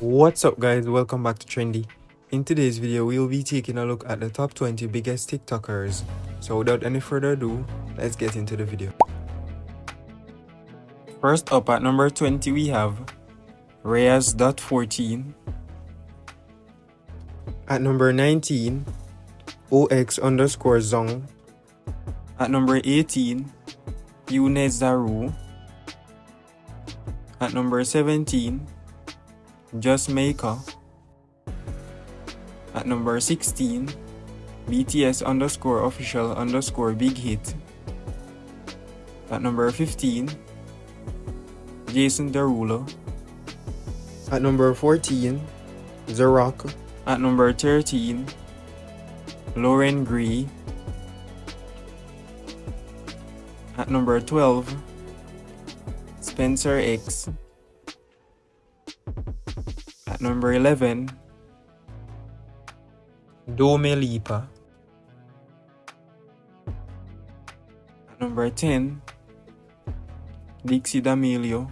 What's up guys, welcome back to Trendy. In today's video, we'll be taking a look at the top 20 biggest TikTokers. So without any further ado, let's get into the video. First up at number 20 we have Riyaz.14 At number 19, OX underscore Zong At number 18, Younes Zarou At number 17, Justmaiko. At number 16, BTS underscore official underscore big hit. At number 15, Jason Derulo. At number 14, The Rock. At number 13, Loren Gray. At number 12, Spencer X. Number 11, Dome Lipa. Number 10, Dixie D'Amelio.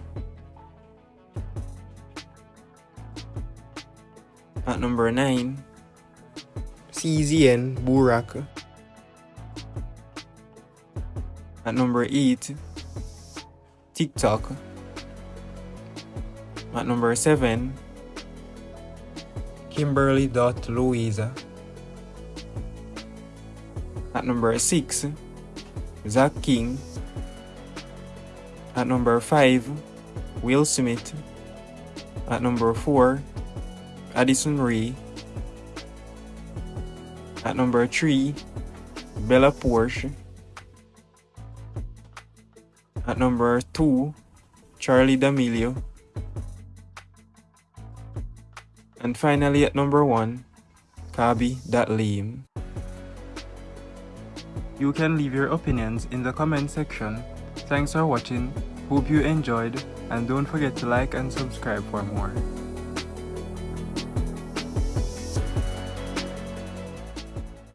At number 9, CZN Burak. At number 8, TikTok. At number 7, Kimberly Dot Loaiza. At number 6, Zach King. At number 5, Will Smith. At number 4, Addison Rae. At number 3, Bella Poarch. At number 2, Charli D'Amelio. And finally at number 1, Khaby That Lame. You can leave your opinions in the comment section. Thanks for watching, hope you enjoyed, and don't forget to like and subscribe for more.